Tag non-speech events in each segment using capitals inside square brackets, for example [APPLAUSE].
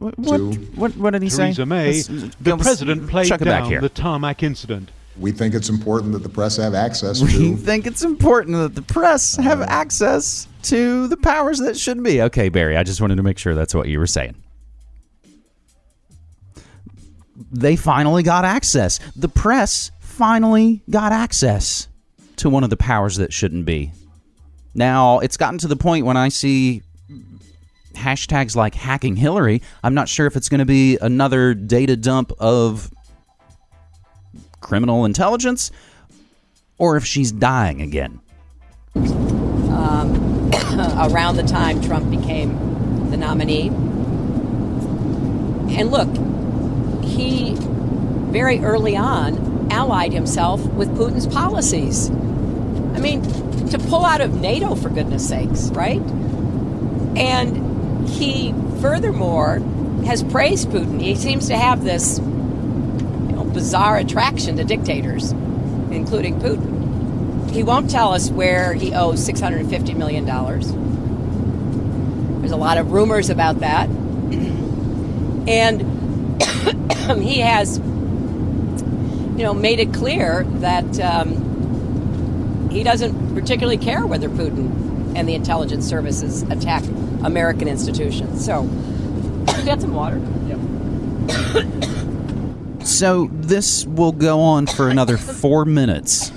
What, to what, what did he Theresa say? May, Let's- the let's president played chuck back down here. the tarmac incident. we think it's important that the press have access We to think it's important that the press uh, have access to the powers that should be. Okay, Barry, I just wanted to make sure that's what you were saying. They finally got access. The press finally got access to one of the powers that shouldn't be. Now, it's gotten to the point when I see hashtags like hacking Hillary, I'm not sure if it's going to be another data dump of criminal intelligence or if she's dying again. Um, [COUGHS] around the time Trump became the nominee. And look, he very early on allied himself with Putin's policies. I mean, to pull out of NATO, for goodness sakes, right? And he furthermore has praised Putin. He seems to have this you know, bizarre attraction to dictators, including Putin. He won't tell us where he owes $650 million. There's a lot of rumors about that. [CLEARS THROAT] And [CLEARS THROAT] he has, you know, made it clear that um, he doesn't particularly care whether Putin and the intelligence services attack American institutions. So, get some water. Yep. so this will go on for another four minutes.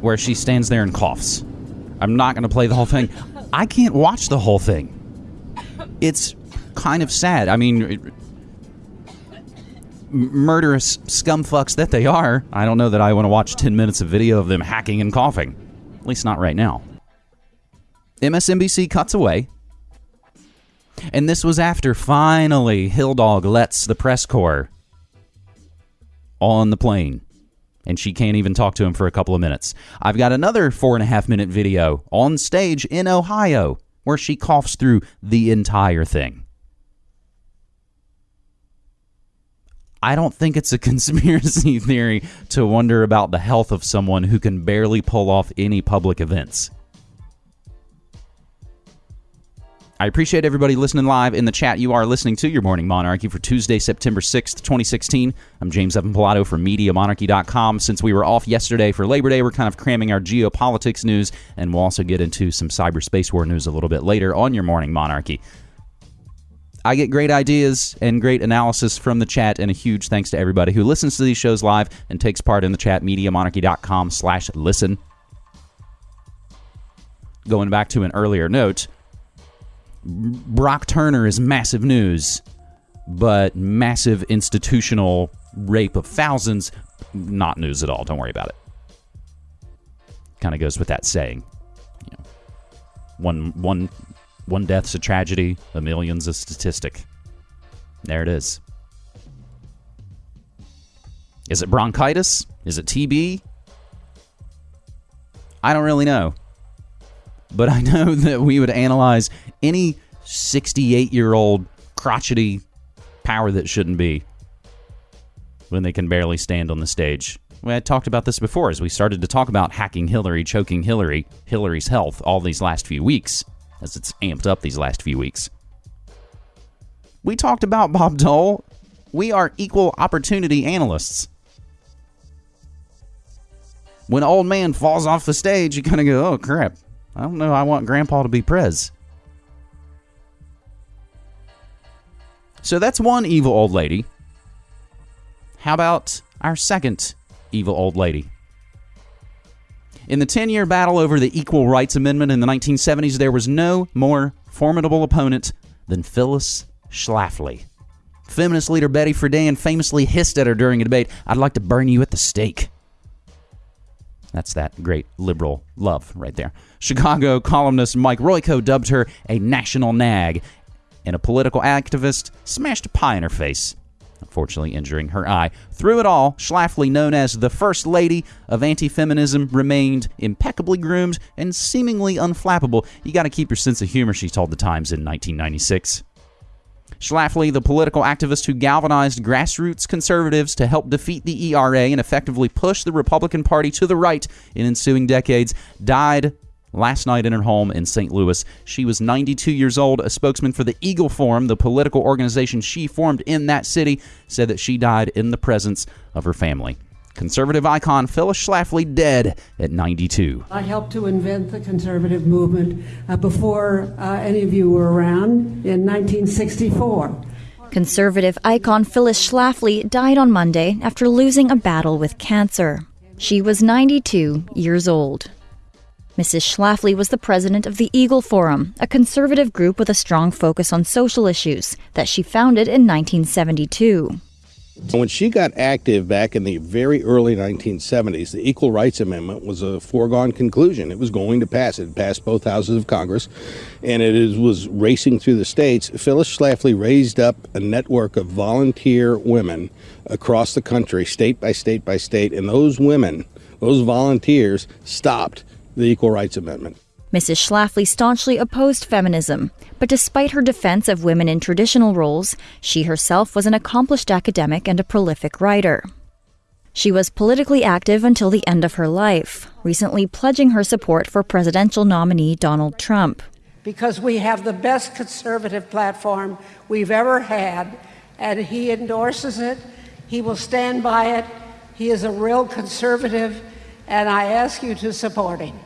Where she stands there and coughs. I'm not going to play the whole thing. I can't watch the whole thing. It's kind of sad. I mean, it- m- murderous scumfucks that they are. I don't know that I want to watch 10 minutes of video of them hacking and coughing. At least not right now. MSNBC cuts away. And this was after finally Hill Dog lets the press corps on the plane. And she can't even talk to him for a couple of minutes. I've got another four and a half minute video on stage in Ohio where she coughs through the entire thing. I don't think it's a [LAUGHS] conspiracy theory to wonder about the health of someone who can barely pull off any public events. I appreciate everybody listening live in the chat. You are listening to Your Morning Monarchy for Tuesday, September 6th, 2016. I'm James Evan Pilato from MediaMonarchy.com. Since we were off yesterday for Labor Day, we're kind of cramming our geopolitics news, and we'll also get into some cyberspace war news a little bit later on Your Morning Monarchy. I get great ideas and great analysis from the chat, and a huge thanks to everybody who listens to these shows live and takes part in the chat. MediaMonarchy.com slash listen. Going back to an earlier note, Brock Turner is massive news, but massive institutional rape of thousands, not news at all. Don't worry about it. Kind of goes with that saying. You know, one one one death's a tragedy, a million's a statistic. There it is. Is it bronchitis? Is it TB? I don't really know but I [LAUGHS] know that we would analyze any 68 year old crotchety power that shouldn't be when they can barely stand on the stage. We had talked about this before as we started to talk about hacking Hillary, choking Hillary, Hillary's health all these last few weeks, as it's amped up these last few weeks. We talked about Bob Dole. We are equal opportunity analysts. When old man falls off the stage, you kind of go, oh crap, I don't know. I want Grandpa to be Prez. So that's one evil old lady. How about our second evil old lady? In the 10 year battle over the Equal Rights Amendment in the 1970s, there was no more formidable opponent than Phyllis Schlafly. Feminist leader Betty Friedan famously hissed at her during a debate, I'd like to burn you at the stake. That's that great liberal love right there. Chicago columnist Mike Royko dubbed her a national nag, and a political activist smashed a pie in her face, unfortunately injuring her eye. Through it all, Schlafly, known as the First Lady of Anti Feminism, remained impeccably groomed and seemingly unflappable. You gotta keep your sense of humor, she told the Times in 1996. Schlafly, the political activist who galvanized grassroots conservatives to help defeat the ERA and effectively push the Republican Party to the right in ensuing decades, died last night in her home in St. Louis. She was 92 years old. A spokesman for the Eagle Forum, the political organization she formed in that city, said that she died in the presence of her family. Conservative icon Phyllis Schlafly dead at 92. I helped to invent the conservative movement uh, before uh, any of you were around in 1964. Conservative icon Phyllis Schlafly died on Monday after losing a battle with cancer. She was 92 years old. Mrs. Schlafly was the president of the Eagle Forum, a conservative group with a strong focus on social issues that she founded in 1972. When she got active back in the very early 1970s, the Equal Rights Amendment was a foregone conclusion. It was going to pass. It passed both houses of Congress, and it is, was racing through the states. Phyllis Schlafly raised up a network of volunteer women across the country, state by state by state, and those women, those volunteers, stopped the Equal Rights Amendment. Mrs. Schlafly staunchly opposed feminism, but despite her defense of women in traditional roles, she herself was an accomplished academic and a prolific writer. She was politically active until the end of her life, recently pledging her support for presidential nominee Donald Trump. Because we have the best conservative platform we've ever had, and he endorses it, he will stand by it. He is a real conservative, and I ask you to support him.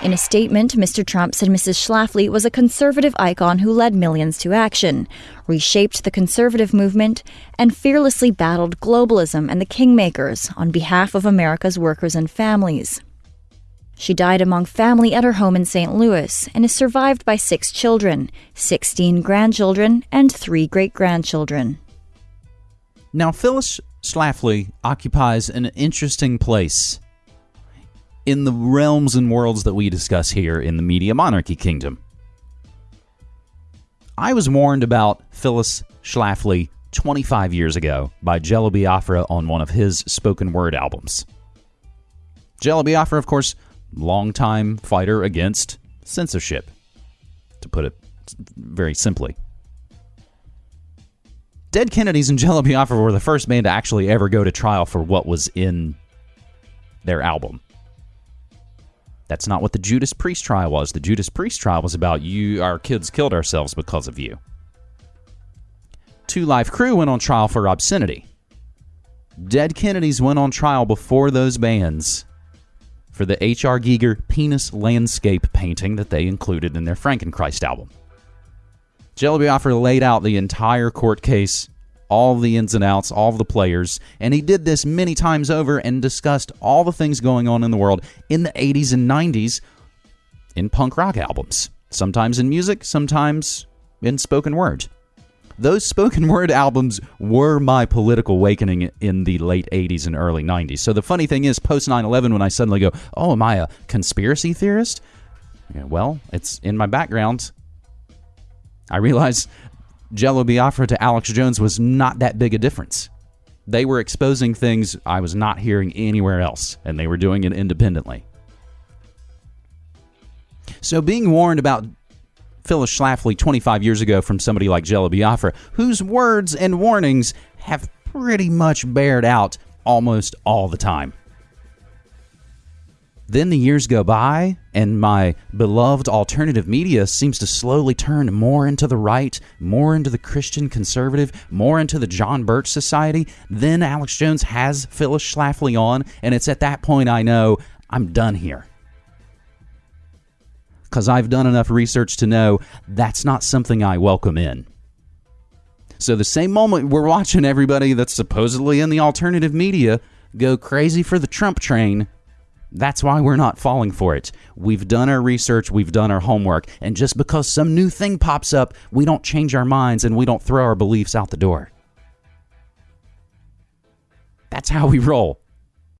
In a statement, Mr. Trump said Mrs. Schlafly was a conservative icon who led millions to action, reshaped the conservative movement, and fearlessly battled globalism and the kingmakers on behalf of America's workers and families. She died among family at her home in St. Louis and is survived by six children, 16 grandchildren, and three great grandchildren. Now, Phyllis Schlafly occupies an interesting place in the realms and worlds that we discuss here in the Media Monarchy Kingdom. I was warned about Phyllis Schlafly 25 years ago by Jello Biafra on one of his spoken word albums. Jello Biafra, of course, longtime fighter against censorship, to put it very simply. Dead Kennedys and Jello Biafra were the first band to actually ever go to trial for what was in their album. That's not what the Judas Priest trial was. The Judas Priest trial was about you, our kids killed ourselves because of you. Two Live Crew went on trial for obscenity. Dead Kennedys went on trial before those bands for the H.R. Giger penis landscape painting that they included in their Frankenchrist album. Jello Biafra laid out the entire court case all the ins and outs, all the players, and he did this many times over and discussed all the things going on in the world in the 80s and 90s in punk rock albums, sometimes in music, sometimes in spoken word. Those spoken word albums were my political awakening in the late 80s and early 90s. So the funny thing is, post 9 11, when I suddenly go, Oh, am I a conspiracy theorist? Yeah, well, it's in my background. I realize Jello Biafra to Alex Jones was not that big a difference. They were exposing things I was not hearing anywhere else, and they were doing it independently. So, being warned about Phyllis Schlafly 25 years ago from somebody like Jello Biafra, whose words and warnings have pretty much bared out almost all the time. Then the years go by, and my beloved alternative media seems to slowly turn more into the right, more into the Christian conservative, more into the John Birch Society. Then Alex Jones has Phyllis Schlafly on, and it's at that point I know I'm done here. Because I've done enough research to know that's not something I welcome in. So, the same moment we're watching everybody that's supposedly in the alternative media go crazy for the Trump train, that's why we're not falling for it. We've done our research, we've done our homework, and just because some new thing pops up, we don't change our minds and we don't throw our beliefs out the door. That's how we roll.